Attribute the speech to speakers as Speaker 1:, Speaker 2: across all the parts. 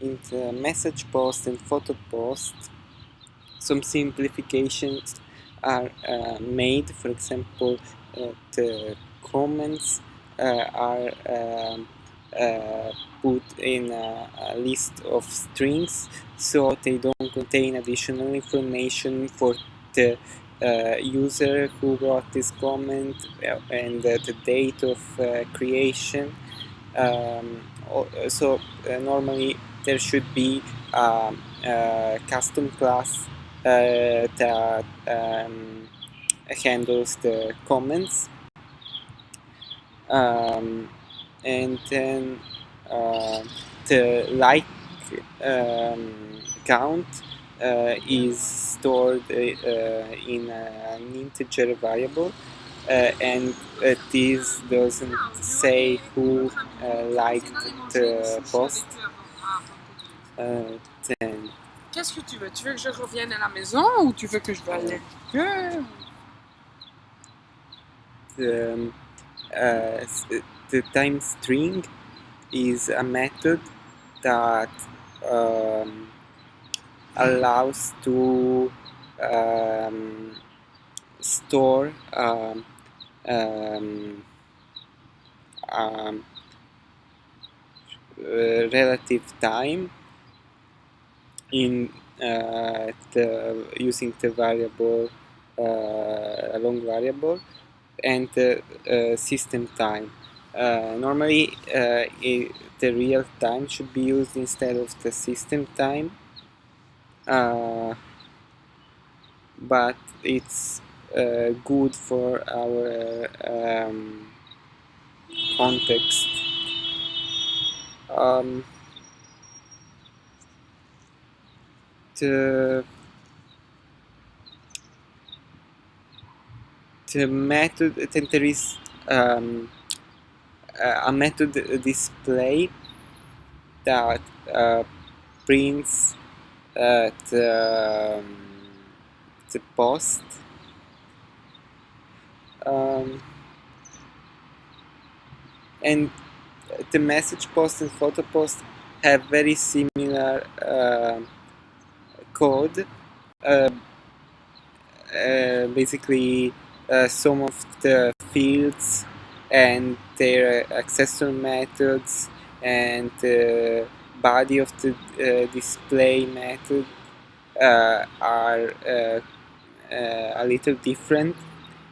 Speaker 1: in the message post and photo post some simplifications are uh, made. For example uh, the comments uh, are um, uh, put in a, a, list of strings so they don't contain additional information for the uh, user who wrote this comment and the date of creation. Um, so normally there should be um, a custom class uh, that um, handles the comments. Um, and then uh, the like um, count uh, is stored uh, in an integer variable uh, and uh, this doesn't say who uh, liked the post then
Speaker 2: Qu'est-ce que tu veux? Tu veux que je revienne à la maison ou tu veux que je
Speaker 1: The, uh, the time string is a method that um, allows to um, store um, um, um uh, relative time in uh, the, using the variable uh, a long variable and the uh, system time. normally it, the real time should be used instead of the system time but it's uh, good for our um, context um, the the method there is um, a method display that uh, prints uh, the, um, the post. Um, and the message post and photo post have very similar uh, code uh, uh, basically uh, some of the fields and their accessor methods and the body of the uh, display method uh, are uh, a little different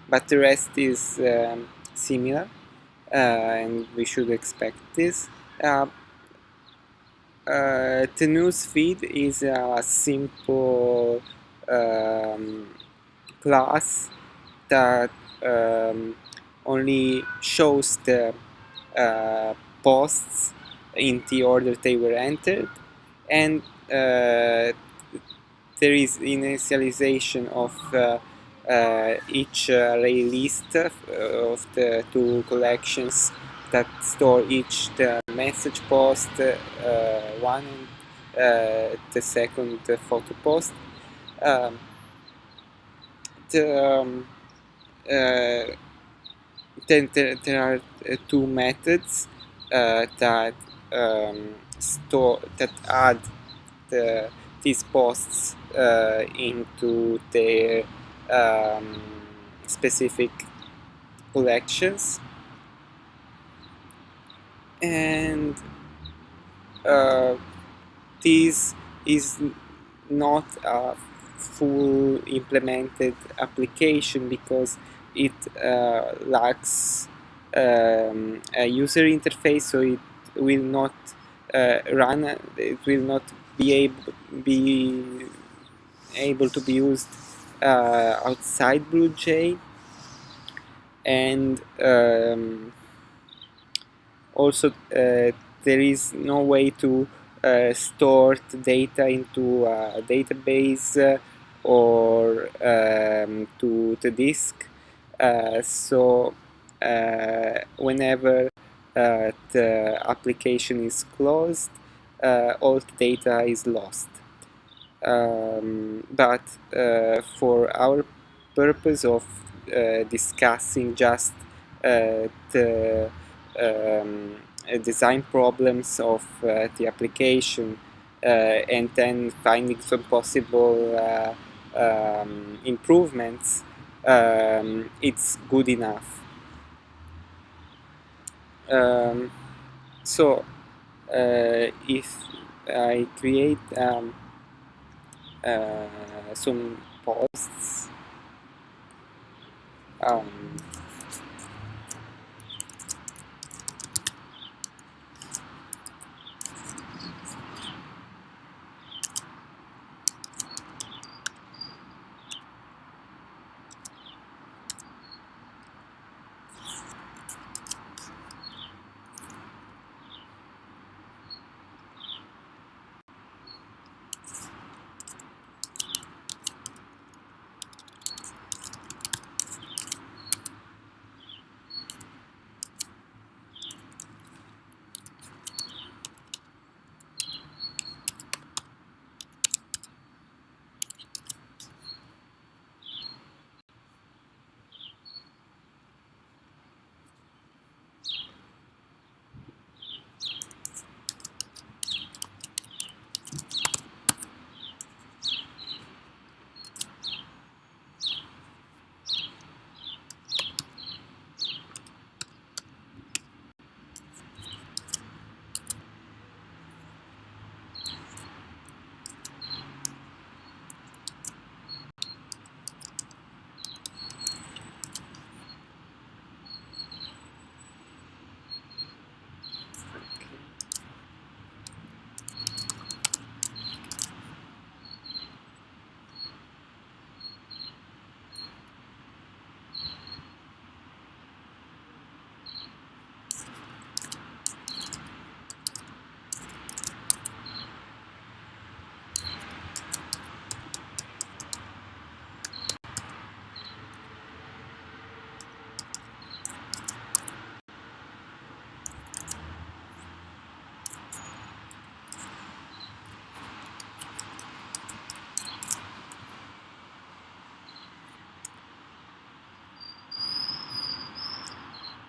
Speaker 1: but the rest is um, similar and we should expect this uh, the news feed is a simple um, class that um, only shows the uh, posts in the order they were entered. And uh, there is initialization of uh, uh each array list of the two collections that store each the message post uh, one and uh, the second photo post. Um, the, um, uh, then there, there are two methods that um, store that add the, these posts into their um, specific collections and uh, this is not a full implemented application because it uh, lacks um, a user interface so it will not uh, run it will not be able be able to be used uh, outside BlueJ and um, also uh, there is no way to uh, store data into a database uh, or um, to the disk. So whenever the application is closed all the data is lost. Um, but uh, for our purpose of uh, discussing just uh, the um, design problems of uh, the application and then finding some possible um, improvements, um, it's good enough. Um, so uh, if I create um, uh, some posts um,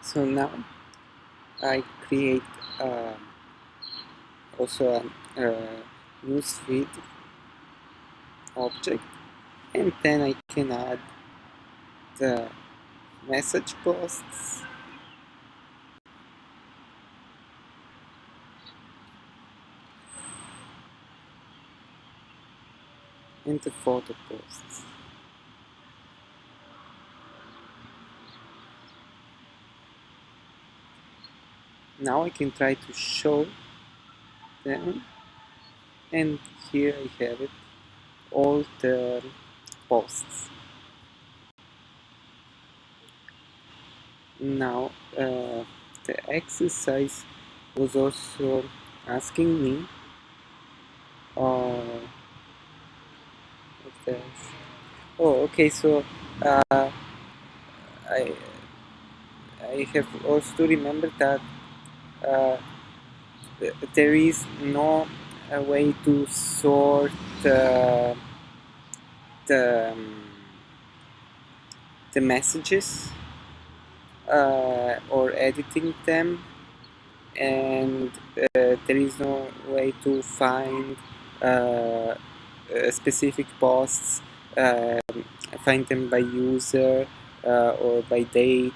Speaker 1: so now I create uh, also a, a newsfeed object and then I can add the message posts and the photo posts. Now I can try to show them and here I have it all the posts. Now uh, the exercise was also asking me uh. Oh okay so uh, I I have also to remember that uh, there is no uh, way to sort uh, the um, the messages uh, or editing them. And uh, there is no way to find uh, specific posts find them by user or by date.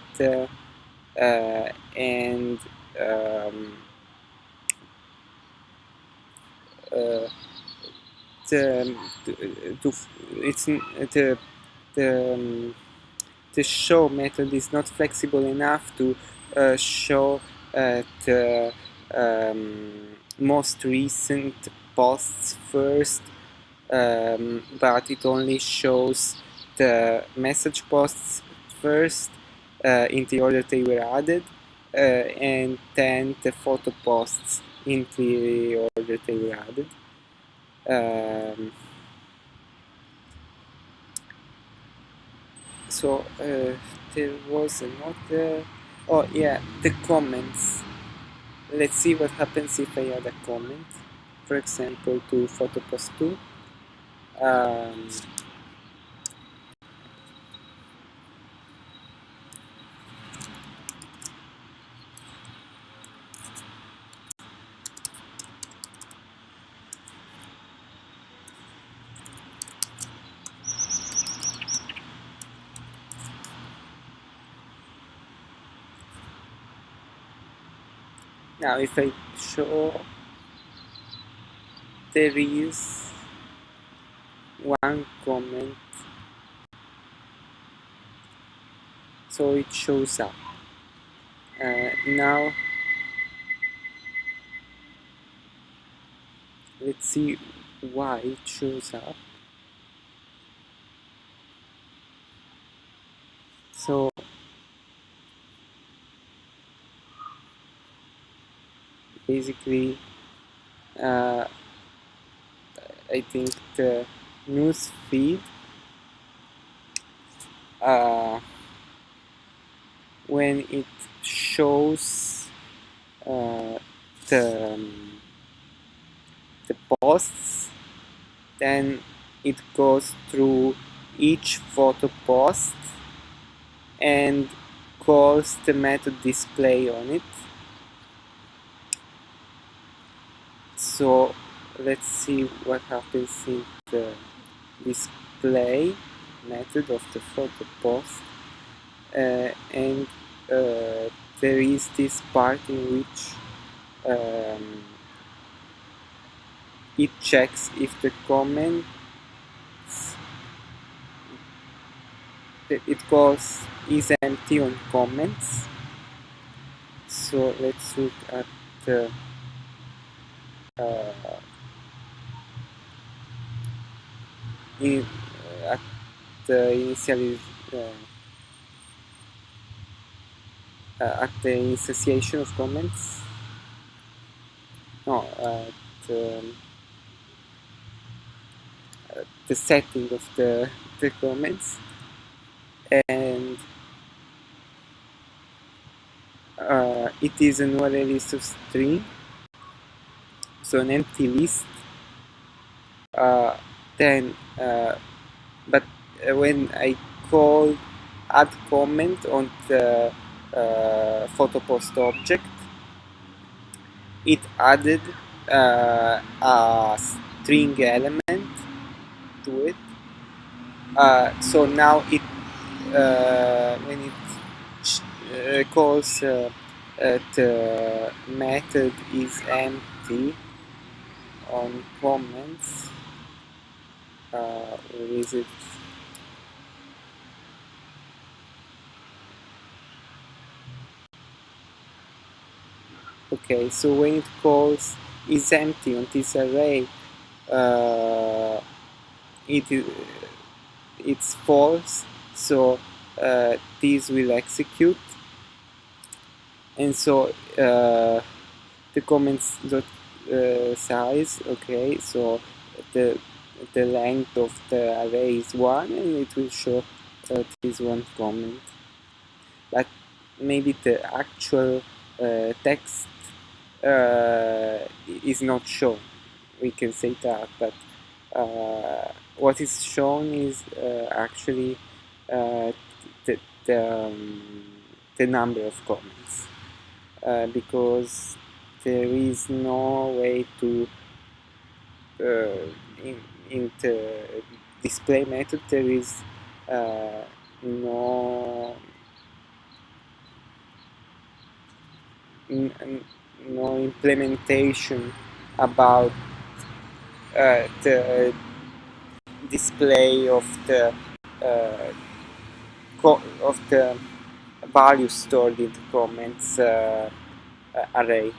Speaker 1: And um, uh, the, to, um, show method is not flexible enough to uh, show uh, the um, most recent posts first um, but it only shows the message posts first uh, in the order they were added and then the photo posts in the order they were added. Um, so uh, there was another oh yeah the comments. Let's see what happens if I add a comment. For example to photo post 2 um, now if I show there is one comment. So it shows up. Uh, now let's see why it shows up. So basically uh, I think the news feed uh, when it shows uh, the um, the posts then it goes through each photo post and calls the method display on it so let's see what happens in the display method of the photo post. Uh, and uh, there is this part in which um, it checks if the comments it calls is empty on comments. So let's look at the in, uh, at the initial uh, uh, at the initiation of comments. No at um, the setting of the, the comments. And uh, it is an array list of string so an empty list. Uh, then uh, but uh, when I call add comment on the uh, photo post object it added uh, a string element to it. Uh, so now it when it calls the method is empty on comments uh, is it? Okay so when it calls is empty on this array uh, it it's false so uh, this will execute. And so uh, the comments dot uh, size okay so the the length of the array is one and it will show uh, this one comment. But maybe the actual uh, text uh, is not shown. We can say that but uh, what is shown is uh, actually uh, the, the, um, the number of comments. Because there is no way to uh, in, in the display method there is uh, no no implementation about uh, the display of the uh, of the value stored in the comments uh, array.